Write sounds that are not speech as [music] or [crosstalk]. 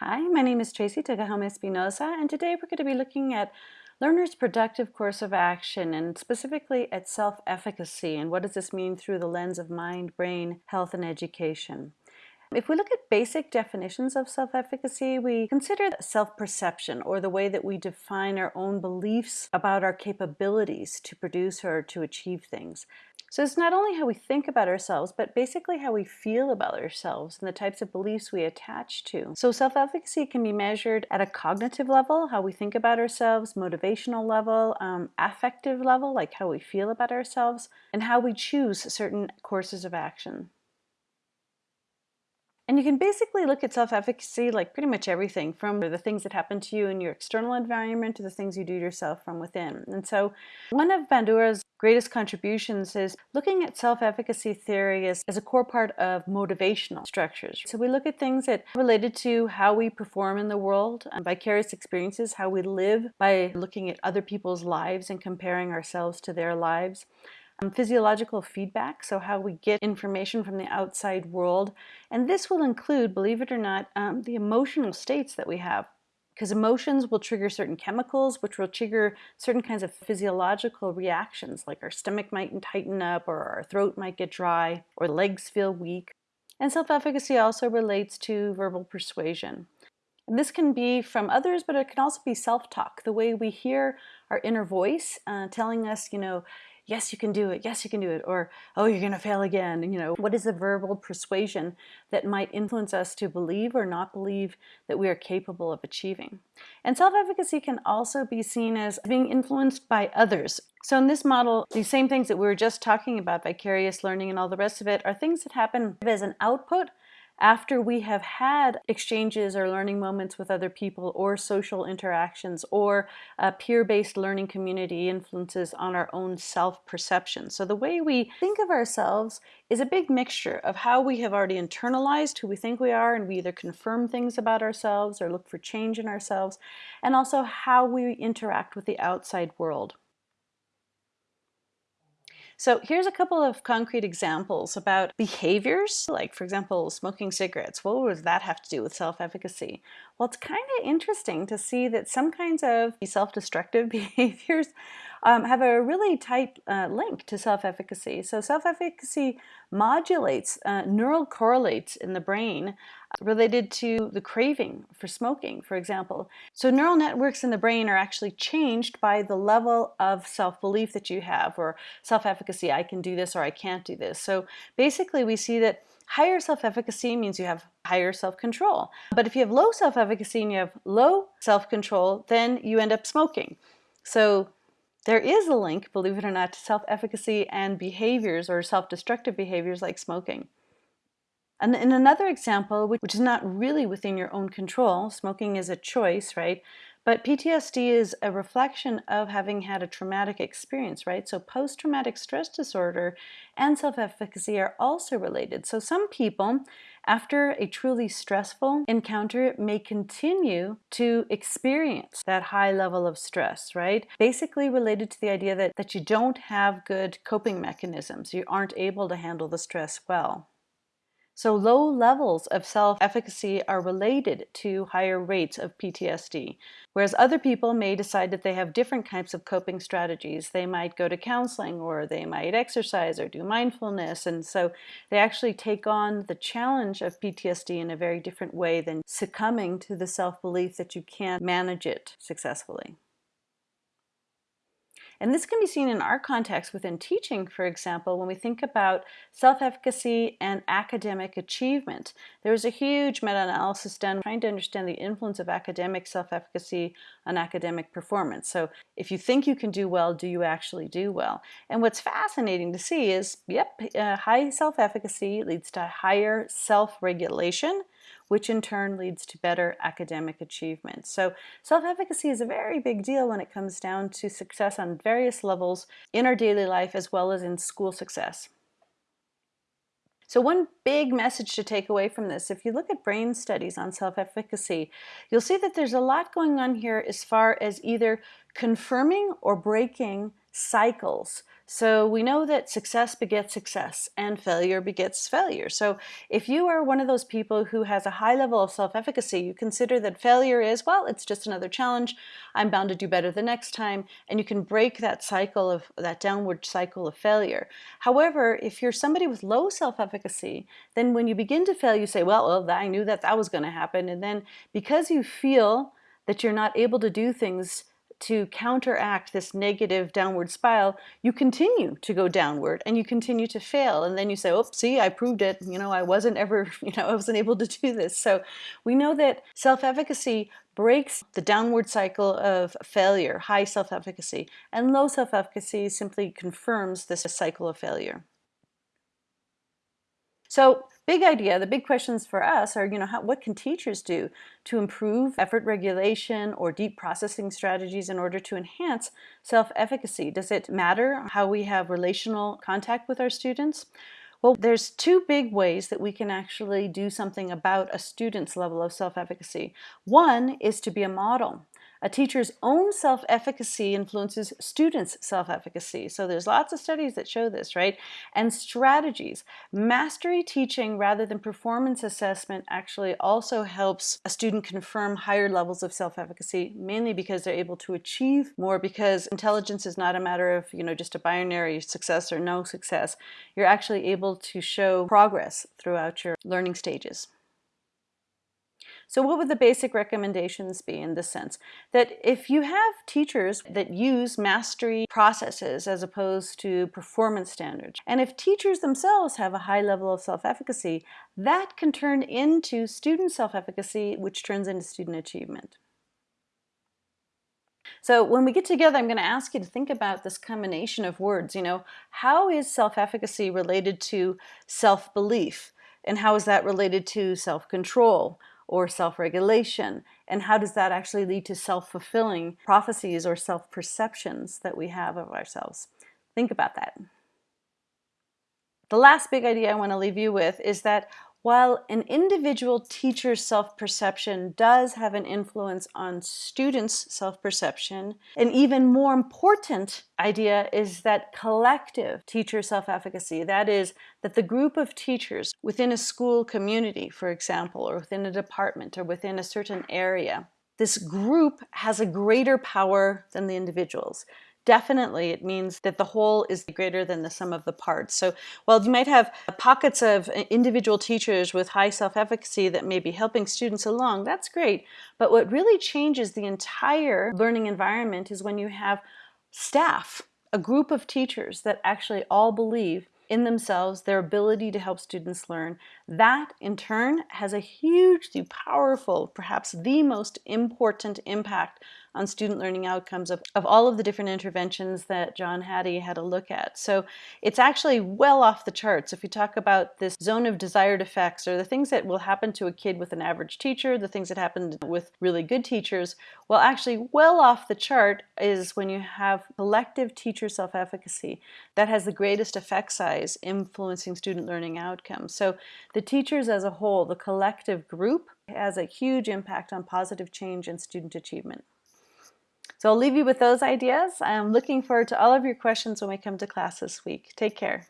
Hi, my name is Tracey Tokuhama Espinosa, and today we're going to be looking at learners' productive course of action and specifically at self-efficacy and what does this mean through the lens of mind, brain, health, and education. If we look at basic definitions of self-efficacy, we consider self-perception or the way that we define our own beliefs about our capabilities to produce or to achieve things. So it's not only how we think about ourselves, but basically how we feel about ourselves and the types of beliefs we attach to. So self-efficacy can be measured at a cognitive level, how we think about ourselves, motivational level, um, affective level, like how we feel about ourselves, and how we choose certain courses of action. And you can basically look at self-efficacy like pretty much everything from the things that happen to you in your external environment to the things you do yourself from within. And so one of Bandura's greatest contributions is looking at self-efficacy theory as, as a core part of motivational structures. So we look at things that are related to how we perform in the world, um, vicarious experiences, how we live by looking at other people's lives and comparing ourselves to their lives. Um, physiological feedback, so how we get information from the outside world. And this will include, believe it or not, um, the emotional states that we have. Because emotions will trigger certain chemicals, which will trigger certain kinds of physiological reactions, like our stomach might tighten up, or our throat might get dry, or legs feel weak. And self-efficacy also relates to verbal persuasion. And this can be from others, but it can also be self-talk, the way we hear our inner voice uh, telling us, you know, yes, you can do it, yes, you can do it, or, oh, you're going to fail again. You know, what is the verbal persuasion that might influence us to believe or not believe that we are capable of achieving? And self-efficacy can also be seen as being influenced by others. So in this model, these same things that we were just talking about, vicarious learning and all the rest of it, are things that happen as an output after we have had exchanges or learning moments with other people or social interactions or uh, peer-based learning community influences on our own self-perception. So the way we think of ourselves is a big mixture of how we have already internalized who we think we are and we either confirm things about ourselves or look for change in ourselves and also how we interact with the outside world. So here's a couple of concrete examples about behaviors, like for example, smoking cigarettes. What does that have to do with self-efficacy? Well, it's kind of interesting to see that some kinds of self-destructive [laughs] behaviors um, have a really tight uh, link to self-efficacy. So self-efficacy modulates uh, neural correlates in the brain uh, related to the craving for smoking, for example. So neural networks in the brain are actually changed by the level of self-belief that you have or self-efficacy, I can do this or I can't do this. So basically we see that higher self-efficacy means you have higher self-control. But if you have low self-efficacy and you have low self-control, then you end up smoking. So there is a link, believe it or not, to self-efficacy and behaviors or self-destructive behaviors like smoking. And in another example, which is not really within your own control, smoking is a choice, right? But PTSD is a reflection of having had a traumatic experience, right? So post-traumatic stress disorder and self-efficacy are also related. So some people, after a truly stressful encounter, may continue to experience that high level of stress, right? Basically related to the idea that, that you don't have good coping mechanisms. You aren't able to handle the stress well. So low levels of self-efficacy are related to higher rates of PTSD, whereas other people may decide that they have different types of coping strategies. They might go to counseling or they might exercise or do mindfulness, and so they actually take on the challenge of PTSD in a very different way than succumbing to the self-belief that you can't manage it successfully. And this can be seen in our context within teaching, for example, when we think about self-efficacy and academic achievement. There was a huge meta-analysis done trying to understand the influence of academic self-efficacy on academic performance. So if you think you can do well, do you actually do well? And what's fascinating to see is, yep, uh, high self-efficacy leads to higher self-regulation, which in turn leads to better academic achievement. So self-efficacy is a very big deal when it comes down to success on various levels in our daily life as well as in school success. So one big message to take away from this, if you look at brain studies on self-efficacy, you'll see that there's a lot going on here as far as either confirming or breaking cycles So we know that success begets success and failure begets failure. So if you are one of those people who has a high level of self-efficacy, you consider that failure is, well, it's just another challenge. I'm bound to do better the next time. And you can break that cycle of that downward cycle of failure. However, if you're somebody with low self-efficacy, then when you begin to fail, you say, well, well, I knew that that was going to happen. And then because you feel that you're not able to do things to counteract this negative downward spiral, you continue to go downward and you continue to fail. And then you say, oh, see, I proved it. You know, I wasn't ever, [laughs] you know, I wasn't able to do this. So we know that self-efficacy breaks the downward cycle of failure, high self-efficacy, and low self-efficacy simply confirms this cycle of failure. So big idea, the big questions for us are, you know, how, what can teachers do to improve effort regulation or deep processing strategies in order to enhance self-efficacy? Does it matter how we have relational contact with our students? Well, there's two big ways that we can actually do something about a student's level of self-efficacy. One is to be a model. A teacher's own self-efficacy influences students' self-efficacy. So there's lots of studies that show this, right? And strategies. Mastery teaching rather than performance assessment actually also helps a student confirm higher levels of self-efficacy, mainly because they're able to achieve more because intelligence is not a matter of, you know, just a binary success or no success. You're actually able to show progress throughout your learning stages. So what would the basic recommendations be in this sense? That if you have teachers that use mastery processes as opposed to performance standards, and if teachers themselves have a high level of self-efficacy, that can turn into student self-efficacy, which turns into student achievement. So when we get together, I'm going to ask you to think about this combination of words. You know, how is self-efficacy related to self-belief? And how is that related to self-control? Or self-regulation? And how does that actually lead to self-fulfilling prophecies or self-perceptions that we have of ourselves? Think about that. The last big idea I want to leave you with is that while an individual teacher's self-perception does have an influence on students' self-perception, an even more important idea is that collective teacher self-efficacy, that is, that the group of teachers within a school community, for example, or within a department or within a certain area, this group has a greater power than the individuals definitely it means that the whole is greater than the sum of the parts. So while you might have uh, pockets of uh, individual teachers with high self-efficacy that may be helping students along, that's great. But what really changes the entire learning environment is when you have staff, a group of teachers that actually all believe in themselves, their ability to help students learn. That in turn has a hugely powerful, perhaps the most important impact on student learning outcomes of, of all of the different interventions that John Hattie had a look at. So it's actually well off the charts. If we talk about this zone of desired effects or the things that will happen to a kid with an average teacher, the things that happen with really good teachers, well actually well off the chart is when you have collective teacher self-efficacy. That has the greatest effect size influencing student learning outcomes. So the teachers as a whole, the collective group, has a huge impact on positive change and student achievement. So I'll leave you with those ideas. I'm looking forward to all of your questions when we come to class this week. Take care.